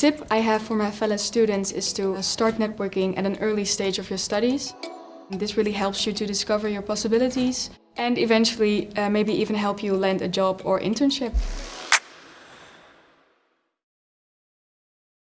tip I have for my fellow students is to start networking at an early stage of your studies. This really helps you to discover your possibilities and eventually uh, maybe even help you land a job or internship.